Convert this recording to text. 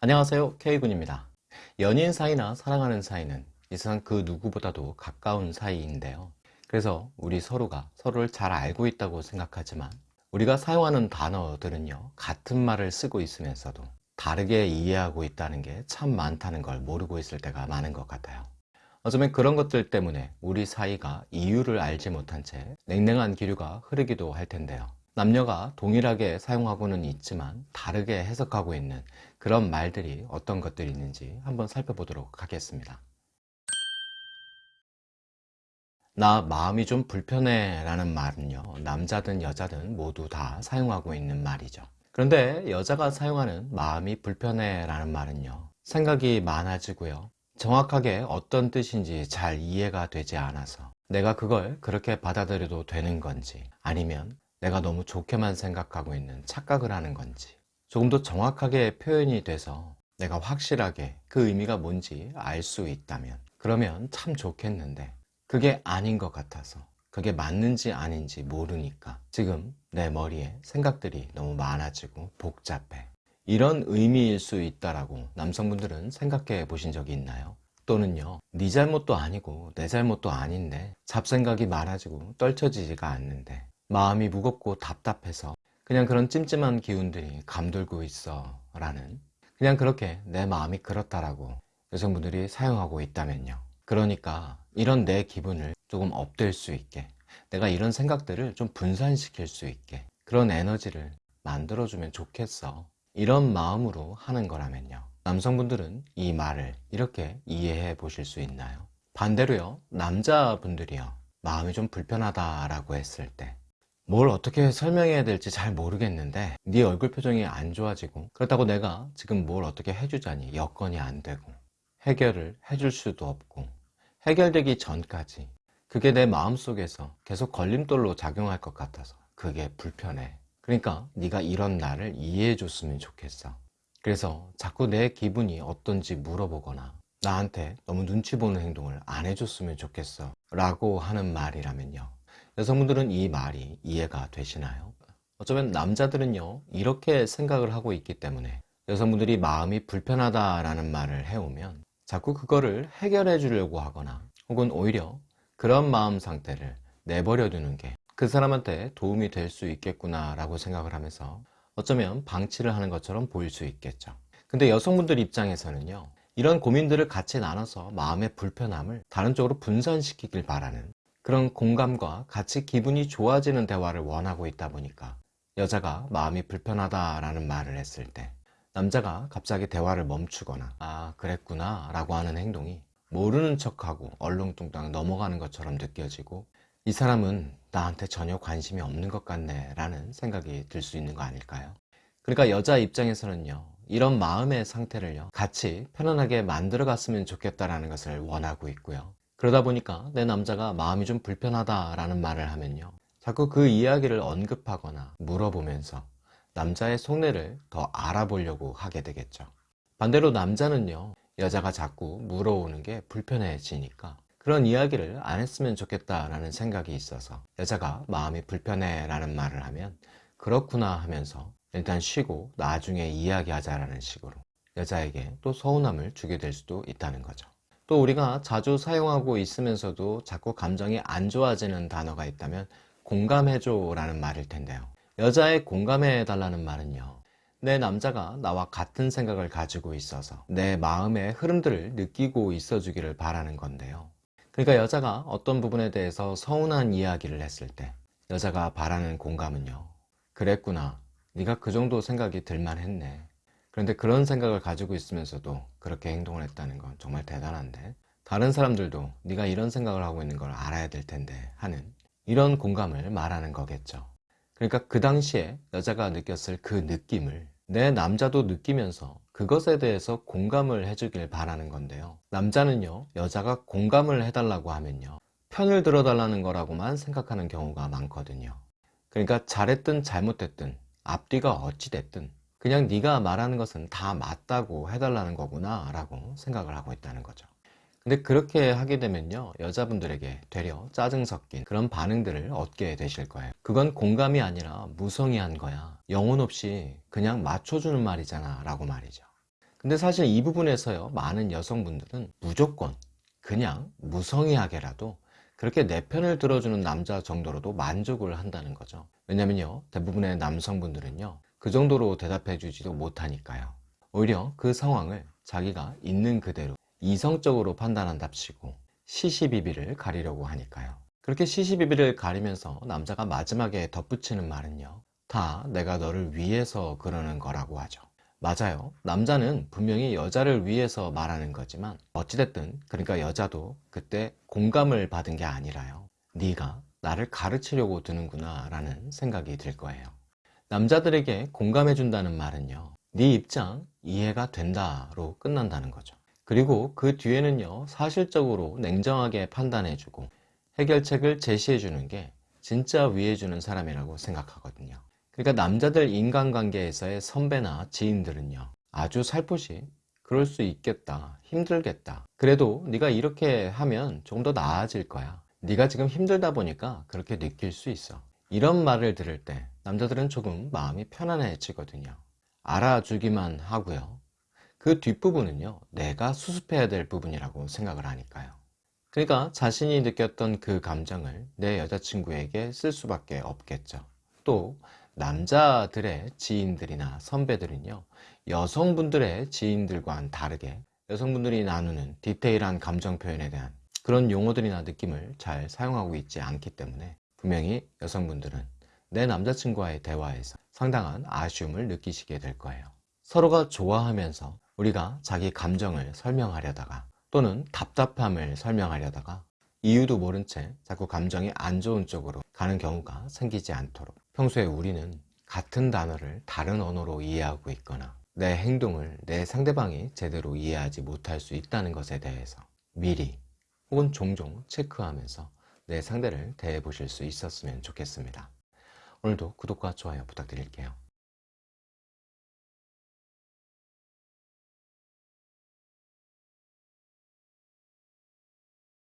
안녕하세요. K군입니다. 연인 사이나 사랑하는 사이는 이 세상 그 누구보다도 가까운 사이인데요. 그래서 우리 서로가 서로를 잘 알고 있다고 생각하지만 우리가 사용하는 단어들은요 같은 말을 쓰고 있으면서도 다르게 이해하고 있다는 게 참 많다는 걸 모르고 있을 때가 많은 것 같아요. 어쩌면 그런 것들 때문에 우리 사이가 이유를 알지 못한 채 냉랭한 기류가 흐르기도 할 텐데요 남녀가 동일하게 사용하고는 있지만 다르게 해석하고 있는 그런 말들이 어떤 것들이 있는지 한번 살펴보도록 하겠습니다. 나 마음이 좀 불편해 라는 말은요 남자든 여자든 모두 다 사용하고 있는 말이죠. 그런데 여자가 사용하는 마음이 불편해 라는 말은요 생각이 많아지고요. 정확하게 어떤 뜻인지 잘 이해가 되지 않아서 내가 그걸 그렇게 받아들여도 되는 건지 아니면 내가 너무 좋게만 생각하고 있는 착각을 하는 건지 조금 더 정확하게 표현이 돼서 내가 확실하게 그 의미가 뭔지 알 수 있다면 그러면 참 좋겠는데 그게 아닌 것 같아서 그게 맞는지 아닌지 모르니까 지금 내 머리에 생각들이 너무 많아지고 복잡해 이런 의미일 수 있다라고 남성분들은 생각해 보신 적이 있나요? 또는요 네 잘못도 아니고 내 잘못도 아닌데 잡생각이 많아지고 떨쳐지지가 않는데 마음이 무겁고 답답해서 그냥 그런 찜찜한 기운들이 감돌고 있어 라는 그냥 그렇게 내 마음이 그렇다라고 여성분들이 사용하고 있다면요. 그러니까 이런 내 기분을 조금 업될 수 있게 내가 이런 생각들을 좀 분산시킬 수 있게 그런 에너지를 만들어주면 좋겠어. 이런 마음으로 하는 거라면요. 남성분들은 이 말을 이렇게 이해해 보실 수 있나요? 반대로요. 남자분들이요. 마음이 좀 불편하다라고 했을 때 뭘 어떻게 설명해야 될지 잘 모르겠는데 네 얼굴 표정이 안 좋아지고 그렇다고 내가 지금 뭘 어떻게 해주자니 여건이 안 되고 해결을 해줄 수도 없고 해결되기 전까지 그게 내 마음속에서 계속 걸림돌로 작용할 것 같아서 그게 불편해. 그러니까 네가 이런 나를 이해해 줬으면 좋겠어. 그래서 자꾸 내 기분이 어떤지 물어보거나 나한테 너무 눈치 보는 행동을 안 해줬으면 좋겠어 라고 하는 말이라면요 여성분들은 이 말이 이해가 되시나요? 어쩌면 남자들은요 이렇게 생각을 하고 있기 때문에 여성분들이 마음이 불편하다라는 말을 해오면 자꾸 그거를 해결해 주려고 하거나 혹은 오히려 그런 마음 상태를 내버려 두는 게 그 사람한테 도움이 될 수 있겠구나 라고 생각을 하면서 어쩌면 방치를 하는 것처럼 보일 수 있겠죠 근데 여성분들 입장에서는요 이런 고민들을 같이 나눠서 마음의 불편함을 다른 쪽으로 분산시키길 바라는 그런 공감과 같이 기분이 좋아지는 대화를 원하고 있다 보니까 여자가 마음이 불편하다라는 말을 했을 때 남자가 갑자기 대화를 멈추거나 아 그랬구나 라고 하는 행동이 모르는 척하고 얼렁뚱땅 넘어가는 것처럼 느껴지고 이 사람은 나한테 전혀 관심이 없는 것 같네 라는 생각이 들 수 있는 거 아닐까요? 그러니까 여자 입장에서는요 이런 마음의 상태를요 같이 편안하게 만들어 갔으면 좋겠다라는 것을 원하고 있고요 그러다 보니까 내 남자가 마음이 좀 불편하다 라는 말을 하면요. 자꾸 그 이야기를 언급하거나 물어보면서 남자의 속내를 더 알아보려고 하게 되겠죠. 반대로 남자는요 여자가 자꾸 물어오는 게 불편해지니까 그런 이야기를 안 했으면 좋겠다라는 생각이 있어서 여자가 마음이 불편해 라는 말을 하면 그렇구나 하면서 일단 쉬고 나중에 이야기하자라는 식으로 여자에게 또 서운함을 주게 될 수도 있다는 거죠 또 우리가 자주 사용하고 있으면서도 자꾸 감정이 안 좋아지는 단어가 있다면 공감해줘 라는 말일 텐데요. 여자의 공감해 달라는 말은요 내 남자가 나와 같은 생각을 가지고 있어서 내 마음의 흐름들을 느끼고 있어 주기를 바라는 건데요. 그러니까 여자가 어떤 부분에 대해서 서운한 이야기를 했을 때 여자가 바라는 공감은요 그랬구나 네가 그 정도 생각이 들만 했네 그런데 그런 생각을 가지고 있으면서도 그렇게 행동을 했다는 건 정말 대단한데 다른 사람들도 네가 이런 생각을 하고 있는 걸 알아야 될 텐데 하는 이런 공감을 말하는 거겠죠. 그러니까 그 당시에 여자가 느꼈을 그 느낌을 내 남자도 느끼면서 그것에 대해서 공감을 해주길 바라는 건데요. 남자는요 여자가 공감을 해달라고 하면요 편을 들어달라는 거라고만 생각하는 경우가 많거든요. 그러니까 잘했든 잘못됐든 앞뒤가 어찌됐든 그냥 네가 말하는 것은 다 맞다고 해달라는 거구나 라고 생각을 하고 있다는 거죠. 근데 그렇게 하게 되면요 여자분들에게 되려 짜증 섞인 그런 반응들을 얻게 되실 거예요. 그건 공감이 아니라 무성의한 거야. 영혼 없이 그냥 맞춰주는 말이잖아 라고 말이죠. 근데 사실 이 부분에서요, 많은 여성분들은 무조건 그냥 무성의하게라도 그렇게 내 편을 들어주는 남자 정도로도 만족을 한다는 거죠. 왜냐면요, 대부분의 남성분들은요, 그 정도로 대답해 주지도 못하니까요. 오히려 그 상황을 자기가 있는 그대로 이성적으로 판단한답시고 시시비비를 가리려고 하니까요. 그렇게 시시비비를 가리면서 남자가 마지막에 덧붙이는 말은요. 다 내가 너를 위해서 그러는 거라고 하죠. 맞아요. 남자는 분명히 여자를 위해서 말하는 거지만 어찌됐든 그러니까 여자도 그때 공감을 받은 게 아니라요. 네가 나를 가르치려고 드는구나 라는 생각이 들 거예요. 남자들에게 공감해 준다는 말은요. 네 입장 이해가 된다 로 끝난다는 거죠. 그리고 그 뒤에는요. 사실적으로 냉정하게 판단해 주고 해결책을 제시해 주는 게 진짜 위해 주는 사람이라고 생각하거든요. 그러니까 남자들 인간관계에서의 선배나 지인들은요. 아주 살포시 그럴 수 있겠다. 힘들겠다. 그래도 네가 이렇게 하면 좀더 나아질 거야. 네가 지금 힘들다 보니까 그렇게 느낄 수 있어. 이런 말을 들을 때 남자들은 조금 마음이 편안해지거든요. 알아주기만 하고요. 그 뒷부분은요. 내가 수습해야 될 부분이라고 생각을 하니까요. 그러니까 자신이 느꼈던 그 감정을 내 여자친구에게 쓸 수밖에 없겠죠. 또 남자들의 지인들이나 선배들은요. 여성분들의 지인들과는 다르게 여성분들이 나누는 디테일한 감정 표현에 대한 그런 용어들이나 느낌을 잘 사용하고 있지 않기 때문에 분명히 여성분들은 내 남자친구와의 대화에서 상당한 아쉬움을 느끼시게 될 거예요. 서로가 좋아하면서 우리가 자기 감정을 설명하려다가 또는 답답함을 설명하려다가 이유도 모른 채 자꾸 감정이 안 좋은 쪽으로 가는 경우가 생기지 않도록 평소에 우리는 같은 단어를 다른 언어로 이해하고 있거나 내 행동을 내 상대방이 제대로 이해하지 못할 수 있다는 것에 대해서 미리 혹은 종종 체크하면서 내 상대를 대해 보실 수 있었으면 좋겠습니다. 오늘도 구독과 좋아요 부탁드릴게요.